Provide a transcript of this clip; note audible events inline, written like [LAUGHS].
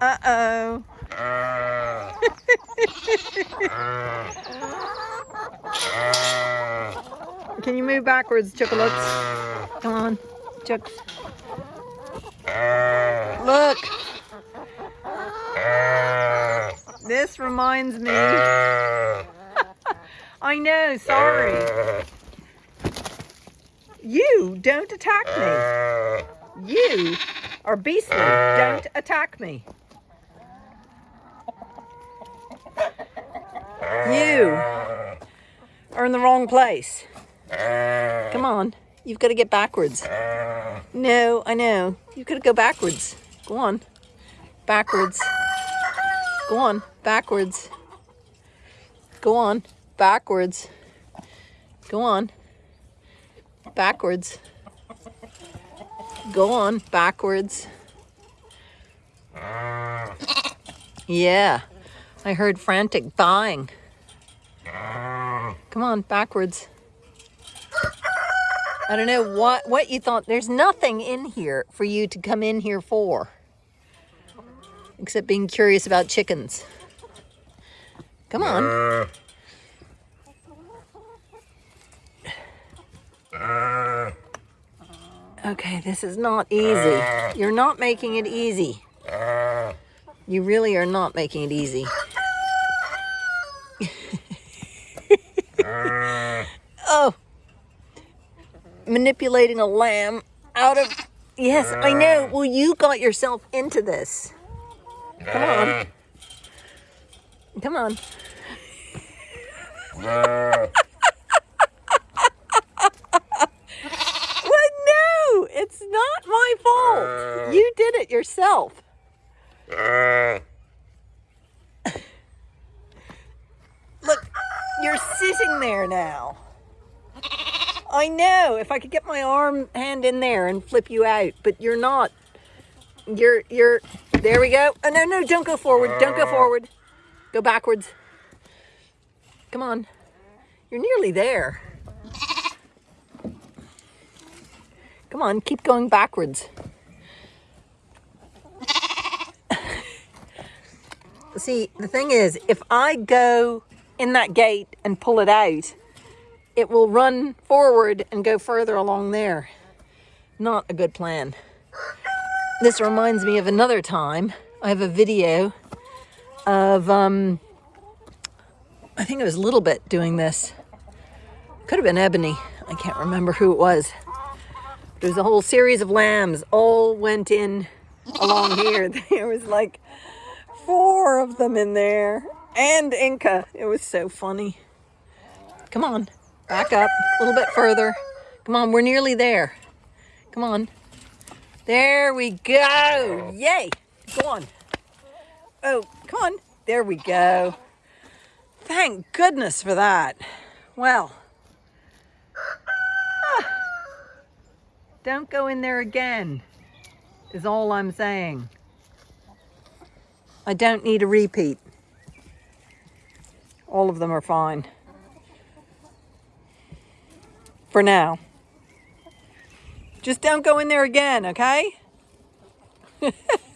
Uh-oh. Can you move backwards, chocolates? Come on, chooks. Look. This reminds me. [LAUGHS] I know, sorry. You don't attack me. You are beastly. Don't attack me. You are in the wrong place. Come on. You've got to get backwards. No, I know. You've got to go backwards. Go on. Backwards. Go on. Backwards. Go on. Backwards. Go on. Backwards. Go on. Backwards. Yeah. I heard frantic buying. Come on, backwards. I don't know what, what you thought. There's nothing in here for you to come in here for. Except being curious about chickens. Come on. Okay, this is not easy. You're not making it easy. You really are not making it easy. [LAUGHS] oh, manipulating a lamb out of, yes, I know. Uh. Well, you got yourself into this. Come on. Uh. Come on. Uh. [LAUGHS] well, no, it's not my fault. You did it yourself. Look, you're sitting there now. I know, if I could get my arm hand in there and flip you out, but you're not. You're, you're, there we go. Oh, no, no, don't go forward. Don't go uh. forward. Go backwards. Come on. You're nearly there. Come on, keep going backwards. [LAUGHS] See, the thing is, if I go in that gate and pull it out, it will run forward and go further along there. Not a good plan. This reminds me of another time. I have a video of, um, I think it was Little Bit doing this. Could have been Ebony. I can't remember who it was. There's a whole series of lambs all went in along here. [LAUGHS] There was like four of them in there and Inca. It was so funny. Come on, back up a little bit further. Come on, we're nearly there. Come on. There we go. Yay. Go on. Oh, come on. There we go. Thank goodness for that. Well, ah, don't go in there again, is all I'm saying. I don't need a repeat. All of them are fine. For now. Just don't go in there again, okay? [LAUGHS]